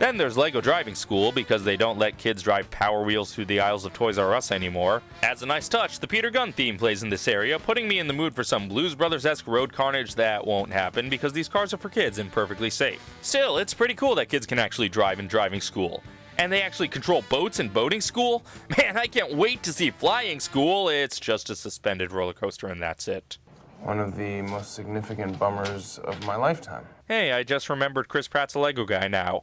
Then there's Lego Driving School because they don't let kids drive Power Wheels through the aisles of Toys R Us anymore. As a nice touch, the Peter Gunn theme plays in this area, putting me in the mood for some Blues Brothers esque road carnage that won't happen because these cars are for kids and perfectly safe. Still, it's pretty cool that kids can actually drive in driving school. And they actually control boats in boating school? Man, I can't wait to see flying school. It's just a suspended roller coaster and that's it. One of the most significant bummers of my lifetime. Hey, I just remembered Chris Pratt's a Lego guy now.